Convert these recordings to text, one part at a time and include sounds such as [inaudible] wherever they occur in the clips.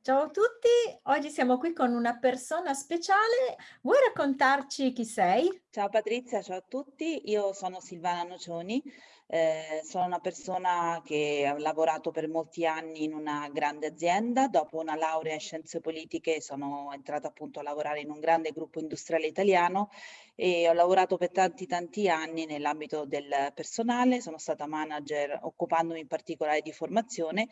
Ciao a tutti, oggi siamo qui con una persona speciale. Vuoi raccontarci chi sei? Ciao Patrizia, ciao a tutti. Io sono Silvana Nocioni, eh, sono una persona che ha lavorato per molti anni in una grande azienda. Dopo una laurea in scienze politiche sono entrata appunto a lavorare in un grande gruppo industriale italiano e ho lavorato per tanti tanti anni nell'ambito del personale. Sono stata manager occupandomi in particolare di formazione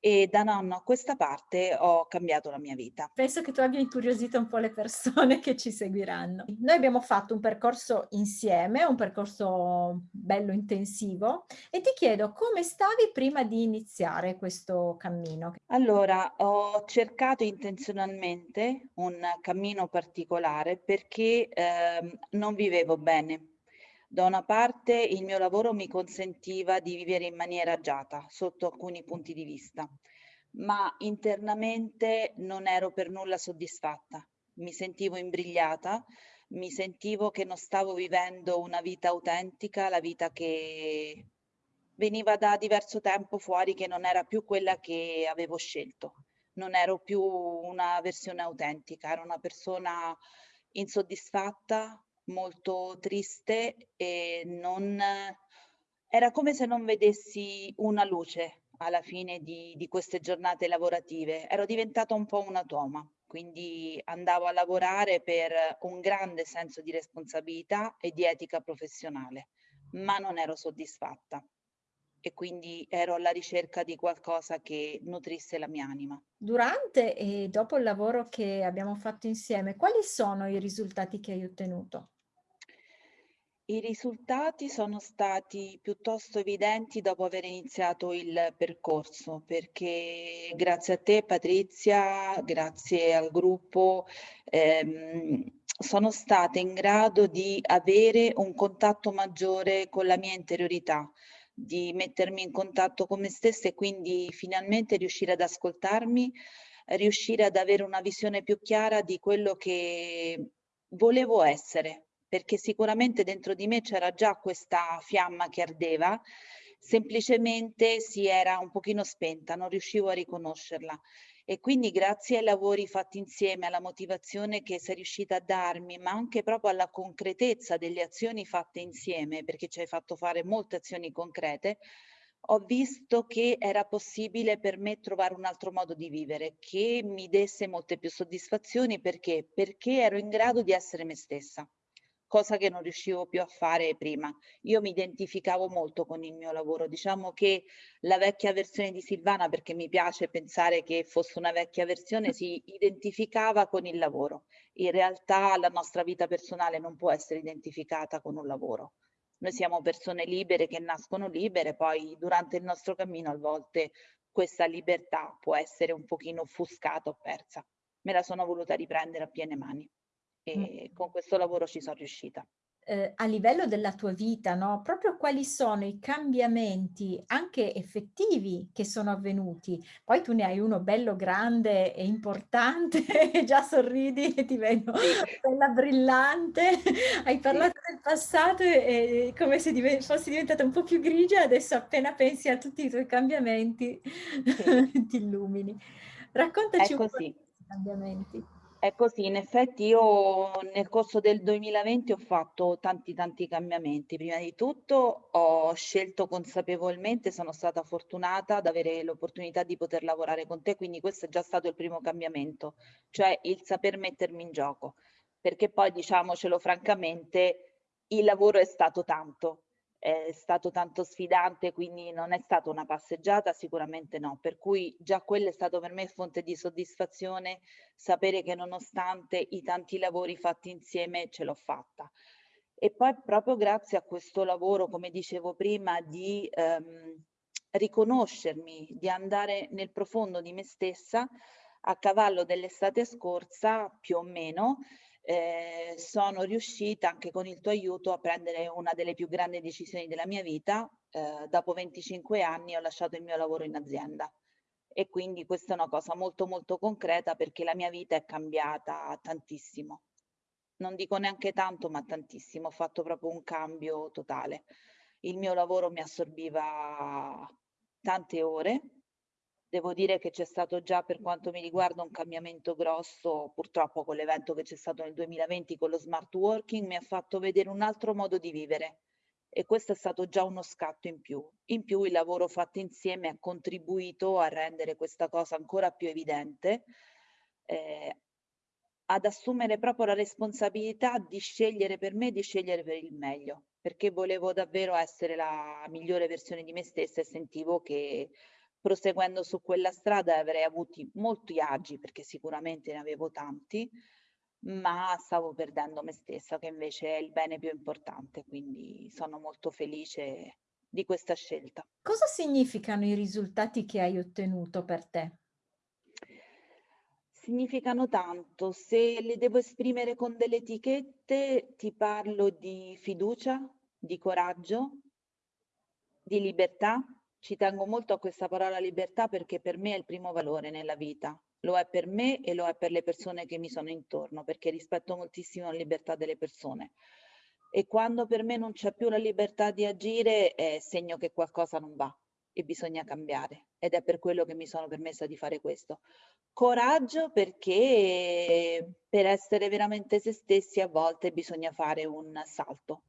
e da un anno a questa parte ho cambiato la mia vita. Penso che tu abbia incuriosito un po' le persone [laughs] che ci seguiranno. Noi abbiamo fatto un percorso insieme, un percorso bello intensivo e ti chiedo come stavi prima di iniziare questo cammino? Allora, ho cercato intenzionalmente un cammino particolare perché eh, non vivevo bene da una parte il mio lavoro mi consentiva di vivere in maniera agiata sotto alcuni punti di vista, ma internamente non ero per nulla soddisfatta. Mi sentivo imbrigliata, mi sentivo che non stavo vivendo una vita autentica, la vita che veniva da diverso tempo fuori, che non era più quella che avevo scelto. Non ero più una versione autentica, ero una persona insoddisfatta, molto triste e non era come se non vedessi una luce alla fine di, di queste giornate lavorative. Ero diventata un po' una toma, quindi andavo a lavorare per un grande senso di responsabilità e di etica professionale, ma non ero soddisfatta e quindi ero alla ricerca di qualcosa che nutrisse la mia anima. Durante e dopo il lavoro che abbiamo fatto insieme, quali sono i risultati che hai ottenuto? I risultati sono stati piuttosto evidenti dopo aver iniziato il percorso, perché grazie a te Patrizia, grazie al gruppo, ehm, sono stata in grado di avere un contatto maggiore con la mia interiorità, di mettermi in contatto con me stessa e quindi finalmente riuscire ad ascoltarmi, riuscire ad avere una visione più chiara di quello che volevo essere, perché sicuramente dentro di me c'era già questa fiamma che ardeva, semplicemente si era un pochino spenta, non riuscivo a riconoscerla. E quindi grazie ai lavori fatti insieme, alla motivazione che sei riuscita a darmi, ma anche proprio alla concretezza delle azioni fatte insieme, perché ci hai fatto fare molte azioni concrete, ho visto che era possibile per me trovare un altro modo di vivere, che mi desse molte più soddisfazioni, perché? Perché ero in grado di essere me stessa cosa che non riuscivo più a fare prima. Io mi identificavo molto con il mio lavoro, diciamo che la vecchia versione di Silvana, perché mi piace pensare che fosse una vecchia versione, [laughs] si identificava con il lavoro. In realtà la nostra vita personale non può essere identificata con un lavoro. Noi siamo persone libere che nascono libere, poi durante il nostro cammino a volte questa libertà può essere un pochino offuscata o persa. Me la sono voluta riprendere a piene mani e con questo lavoro ci sono riuscita. Eh, a livello della tua vita, no, proprio quali sono i cambiamenti anche effettivi che sono avvenuti? Poi tu ne hai uno bello grande e importante [laughs] già sorridi e ti vedo Sì. bella brillante. [laughs] Hai Sì. parlato del passato e e come se dive fossi diventata un po' più grigia, adesso appena pensi a tutti i tuoi cambiamenti Sì. [laughs] ti illumini. Raccontaci un po' di cambiamenti. È così, in effetti io nel corso del 2020 ho fatto tanti tanti cambiamenti. Prima di tutto ho scelto consapevolmente, sono stata fortunata ad avere l'opportunità di poter lavorare con te, quindi questo è già stato il primo cambiamento, cioè il saper mettermi in gioco, perché poi diciamocelo francamente, il lavoro è stato tanto, è stato tanto sfidante, quindi non è stata una passeggiata, sicuramente no. Per cui già quello è stato per me fonte di soddisfazione, sapere che nonostante i tanti lavori fatti insieme ce l'ho fatta. E poi proprio grazie a questo lavoro, come dicevo prima, di ehm, riconoscermi, di andare nel profondo di me stessa, a cavallo dell'estate scorsa, più o meno, eh, sono riuscita anche con il tuo aiuto a prendere una delle più grandi decisioni della mia vita. Eh, dopo 25 anni ho lasciato il mio lavoro in azienda e quindi questa è una cosa molto molto concreta perché la mia vita è cambiata tantissimo. Non dico neanche tanto, ma tantissimo. Ho fatto proprio un cambio totale. Il mio lavoro mi assorbiva tante ore, Devo dire che c'è stato già per quanto mi riguarda un cambiamento grosso, purtroppo con l'evento che c'è stato nel 2020 con lo smart working mi ha fatto vedere un altro modo di vivere e questo è stato già uno scatto in più. In più il lavoro fatto insieme ha contribuito a rendere questa cosa ancora più evidente, eh, ad assumere proprio la responsabilità di scegliere per me, di scegliere per il meglio, perché volevo davvero essere la migliore versione di me stessa e sentivo che proseguendo su quella strada avrei avuto molti agi, perché sicuramente ne avevo tanti, ma stavo perdendo me stessa, che invece è il bene più importante, quindi sono molto felice di questa scelta. Cosa significano i risultati che hai ottenuto per te? Significano tanto, se le devo esprimere con delle etichette ti parlo di fiducia, di coraggio, di libertà, ci tengo molto a questa parola libertà perché per me è il primo valore nella vita. Lo è per me e lo è per le persone che mi sono intorno, perché rispetto moltissimo la libertà delle persone. E quando per me non c'è più la libertà di agire è segno che qualcosa non va e bisogna cambiare. Ed è per quello che mi sono permessa di fare questo. Coraggio perché per essere veramente se stessi a volte bisogna fare un salto.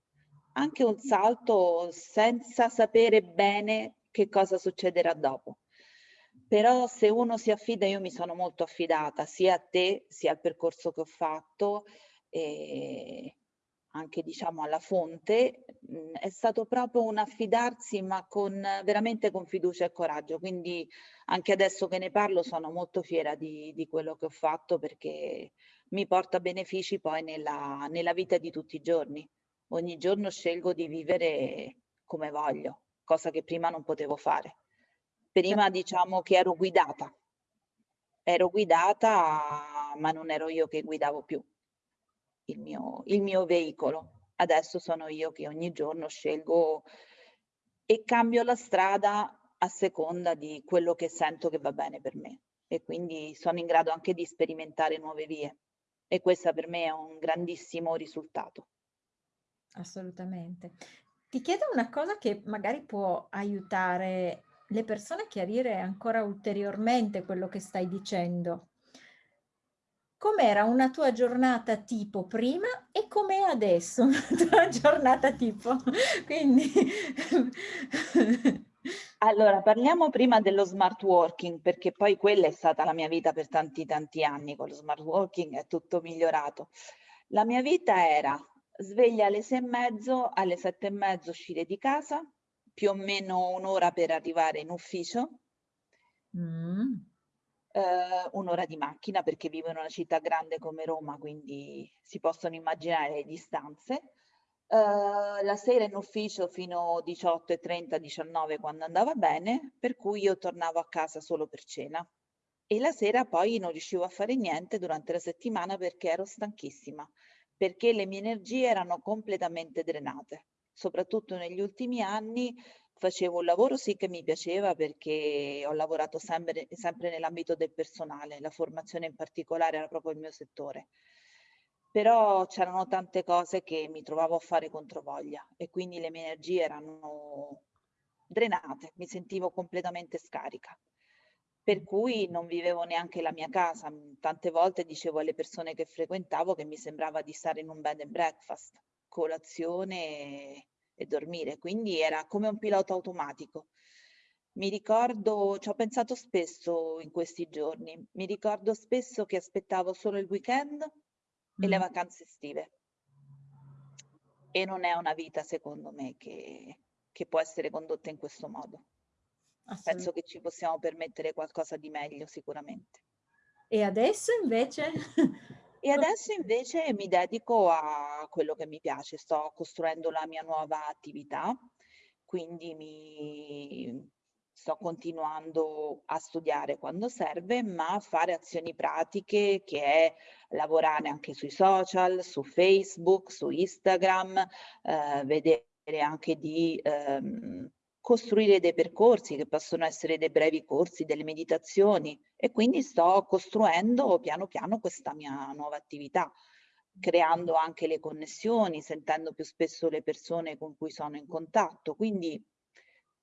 Anche un salto senza sapere bene che cosa succederà dopo. Però se uno si affida, io mi sono molto affidata sia a te, sia al percorso che ho fatto, e anche diciamo alla fonte, mhmm, è stato proprio un affidarsi ma con veramente con fiducia e coraggio. Quindi anche adesso che ne parlo sono molto fiera di, di quello che ho fatto perché mi porta benefici poi nella, nella vita di tutti i giorni. Ogni giorno scelgo di vivere come voglio cosa che prima non potevo fare. Prima diciamo che ero guidata, ero guidata ma non ero io che guidavo più il mio, il mio veicolo. Adesso sono io che ogni giorno scelgo e cambio la strada a seconda di quello che sento che va bene per me e quindi sono in grado anche di sperimentare nuove vie e questo per me è un grandissimo risultato. Assolutamente. Ti chiedo una cosa che magari può aiutare le persone a chiarire ancora ulteriormente quello che stai dicendo. Com'era una tua giornata tipo prima e com'è adesso una [laughs] tua giornata tipo? [laughs] Quindi [laughs] Allora, parliamo prima dello smart working, perché poi quella è stata la mia vita per tanti tanti anni, con lo smart working è tutto migliorato. La mia vita era sveglia alle sei e mezzo, alle sette e mezzo uscire di casa, più o meno un'ora per arrivare in ufficio, mm. eh, un'ora di macchina perché vivo in una città grande come Roma, quindi si possono immaginare le distanze. Uh, la sera in ufficio fino 18.30, 19 quando andava bene, per cui io tornavo a casa solo per cena. E la sera poi non riuscivo a fare niente durante la settimana perché ero stanchissima perché le mie energie erano completamente drenate. Soprattutto negli ultimi anni facevo un lavoro sì che mi piaceva perché ho lavorato sempre, sempre nell'ambito del personale, la formazione in particolare era proprio il mio settore. Però c'erano tante cose che mi trovavo a fare controvoglia e quindi le mie energie erano drenate, mi sentivo completamente scarica per cui non vivevo neanche la mia casa. Mhmm, tante volte dicevo alle persone che frequentavo che mi sembrava di stare in un bed and breakfast, colazione e, e dormire, quindi era come un pilota automatico. Mi ricordo, ci ho pensato spesso in questi giorni, mi ricordo spesso che aspettavo solo il weekend e le vacanze estive. E non è una vita, secondo me, che, che può essere condotta in questo modo. Penso che ci possiamo permettere qualcosa di meglio sicuramente. E adesso invece? E [laughs] adesso invece mi dedico a quello che mi piace, sto costruendo la mia nuova attività, quindi mi sto continuando a studiare quando serve, ma a fare azioni pratiche che è lavorare anche sui social, su Facebook, su Instagram, eh, vedere anche di ehm, costruire dei percorsi che possono essere dei brevi corsi, delle meditazioni e quindi sto costruendo piano piano questa mia nuova attività, creando anche le connessioni, sentendo più spesso le persone con cui sono in contatto, quindi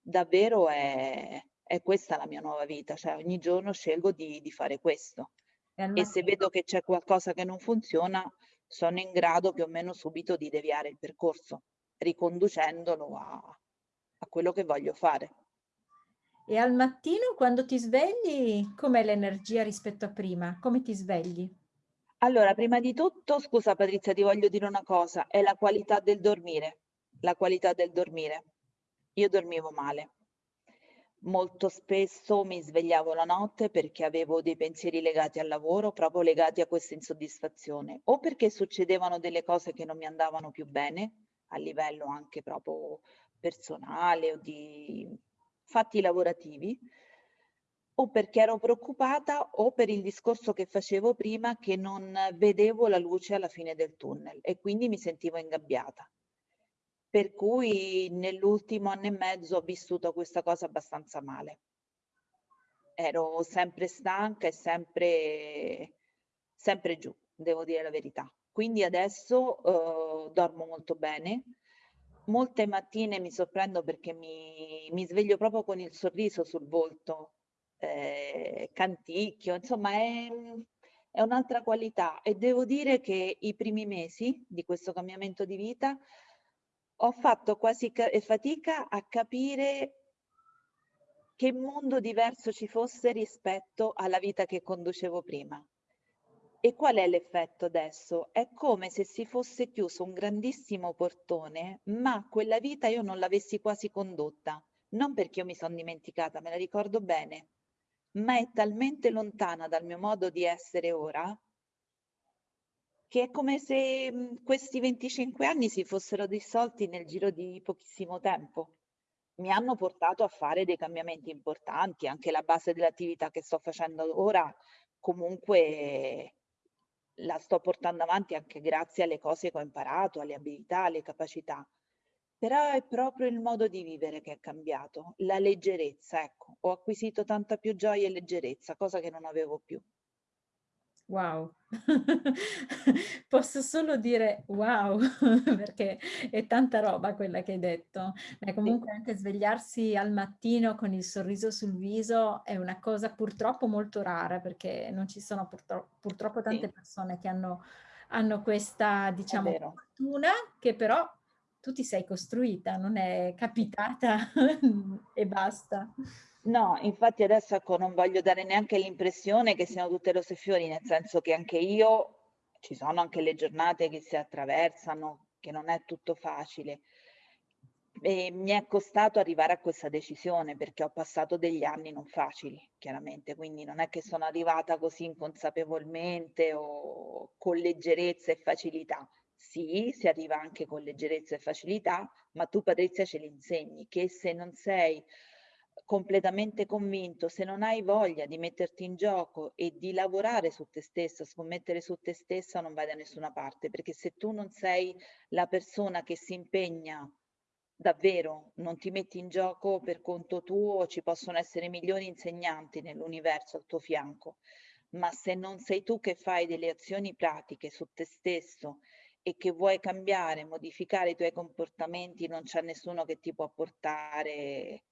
davvero è, è questa la mia nuova vita, cioè ogni giorno scelgo di, di fare questo. E, e se vedo che c'è qualcosa che non funziona, sono in grado più o meno subito di deviare il percorso, riconducendolo a, a quello che voglio fare. E al mattino quando ti svegli, com'è l'energia rispetto a prima? Come ti svegli? Allora, prima di tutto, scusa Patrizia, ti voglio dire una cosa, è la qualità del dormire, la qualità del dormire. Io dormivo male. Molto spesso mi svegliavo la notte perché avevo dei pensieri legati al lavoro, proprio legati a questa insoddisfazione, o perché succedevano delle cose che non mi andavano più bene, a livello anche proprio personale o di fatti lavorativi, o perché ero preoccupata o per il discorso che facevo prima che non vedevo la luce alla fine del tunnel e quindi mi sentivo ingabbiata. Per cui nell'ultimo anno e mezzo ho vissuto questa cosa abbastanza male. Ero sempre stanca e sempre, sempre giù, devo dire la verità. Quindi adesso uh, dormo molto bene. Molte mattine mi sorprendo perché mi, mi sveglio proprio con il sorriso sul volto, eh, canticchio, insomma è, è un'altra qualità e devo dire che i primi mesi di questo cambiamento di vita ho fatto quasi fatica a capire che mondo diverso ci fosse rispetto alla vita che conducevo prima. E qual è l'effetto adesso? È come se si fosse chiuso un grandissimo portone, ma quella vita io non l'avessi quasi condotta. Non perché io mi sono dimenticata, me la ricordo bene, ma è talmente lontana dal mio modo di essere ora che è come se questi 25 anni si fossero dissolti nel giro di pochissimo tempo. Mi hanno portato a fare dei cambiamenti importanti, anche la base dell'attività che sto facendo ora comunque la sto portando avanti anche grazie alle cose che ho imparato, alle abilità, alle capacità. Però è proprio il modo di vivere che è cambiato, la leggerezza, ecco. Ho acquisito tanta più gioia e leggerezza, cosa che non avevo più. Wow, [laughs] posso solo dire wow, [laughs] perché è tanta roba quella che hai detto. Beh, comunque anche svegliarsi al mattino con il sorriso sul viso è una cosa purtroppo molto rara, perché non ci sono purtro purtroppo tante sì. persone che hanno, hanno questa, diciamo, fortuna che però tu ti sei costruita, non è capitata [laughs] e basta. No, infatti adesso ecco, non voglio dare neanche l'impressione che siano tutte rose e fiori, nel senso che anche io, ci sono anche le giornate che si attraversano, che non è tutto facile. E mi è costato arrivare a questa decisione perché ho passato degli anni non facili, chiaramente, quindi non è che sono arrivata così inconsapevolmente o con leggerezza e facilità. Sì, si arriva anche con leggerezza e facilità, ma tu Patrizia ce l'insegni che se non sei completamente convinto, se non hai voglia di metterti in gioco e di lavorare su te stessa, scommettere su te stessa, non vai da nessuna parte, perché se tu non sei la persona che si impegna davvero, non ti metti in gioco per conto tuo, ci possono essere milioni di insegnanti nell'universo al tuo fianco, ma se non sei tu che fai delle azioni pratiche su te stesso e che vuoi cambiare, modificare i tuoi comportamenti, non c'è nessuno che ti può portare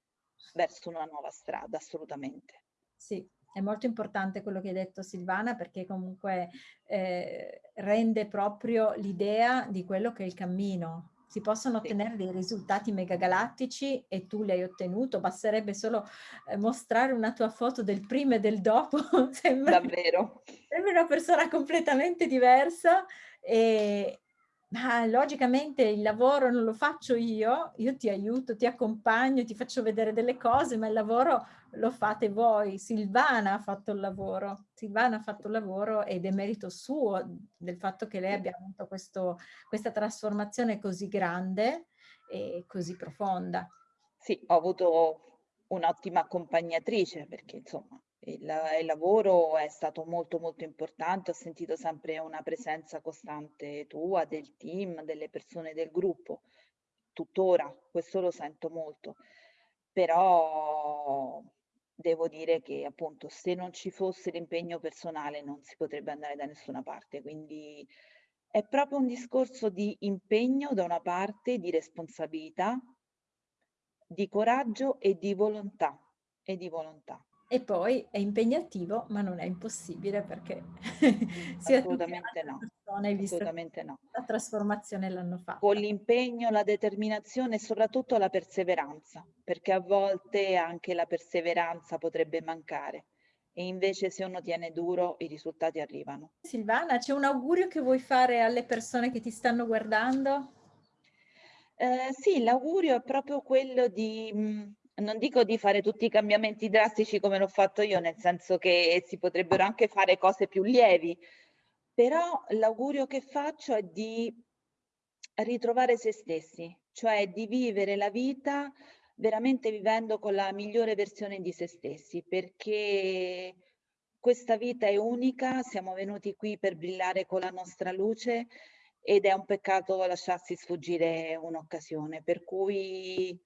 verso una nuova strada, assolutamente. Sì, è molto importante quello che hai detto Silvana perché comunque eh, rende proprio l'idea di quello che è il cammino. Si possono ottenere dei risultati megagalattici e tu li hai ottenuto, basterebbe solo eh, mostrare una tua foto del prima e del dopo. [laughs] sembra, Davvero. Sembra una persona completamente diversa e, ma logicamente il lavoro non lo faccio io, io ti aiuto, ti accompagno, ti faccio vedere delle cose, ma il lavoro lo fate voi. Silvana ha fatto il lavoro, Silvana ha fatto il lavoro ed è merito suo del fatto che lei abbia avuto questo, questa trasformazione così grande e così profonda. Sì, ho avuto un'ottima accompagnatrice perché insomma il, il, lavoro è stato molto molto importante, ho sentito sempre una presenza costante tua, del team, delle persone del gruppo, tuttora questo lo sento molto, però devo dire che appunto se non ci fosse l'impegno personale non si potrebbe andare da nessuna parte, quindi è proprio un discorso di impegno da una parte, di responsabilità, di coraggio e di volontà e di volontà. E poi è impegnativo, ma non è impossibile perché [laughs] che Assolutamente no, persone, assolutamente no. la trasformazione l'hanno Con fatta. l'impegno, la determinazione e soprattutto la perseveranza, perché a volte anche la perseveranza potrebbe mancare e invece se uno tiene duro i risultati arrivano. Silvana, c'è un augurio che vuoi fare alle persone che ti stanno guardando? Ehm, sì, l'augurio è proprio quello di mhmm, non dico di fare tutti i cambiamenti drastici come l'ho fatto io, nel senso che si potrebbero anche fare cose più lievi, però l'augurio che faccio è di ritrovare se stessi, cioè di vivere la vita veramente vivendo con la migliore versione di se stessi, perché questa vita è unica, siamo venuti qui per brillare con la nostra luce ed è un peccato lasciarsi sfuggire un'occasione, per cui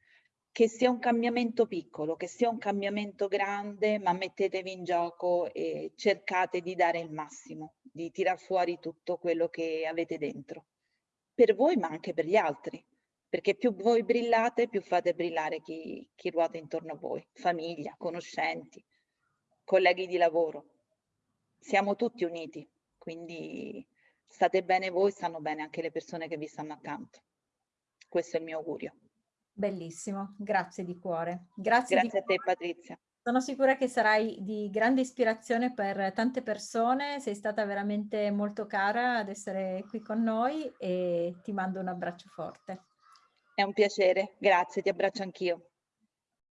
che sia un cambiamento piccolo, che sia un cambiamento grande, ma mettetevi in gioco e cercate di dare il massimo, di tirar fuori tutto quello che avete dentro, per voi ma anche per gli altri, perché più voi brillate, più fate brillare chi, chi ruota intorno a voi, famiglia, conoscenti, colleghi di lavoro. Siamo tutti uniti, quindi state bene voi, stanno bene anche le persone che vi stanno accanto. Questo è il mio augurio. Bellissimo, grazie di cuore. Grazie, grazie a te Patrizia. Sono sicura che sarai di grande ispirazione per tante persone, sei stata veramente molto cara ad essere qui con noi e ti mando un abbraccio forte. È un piacere, grazie, ti abbraccio anch'io.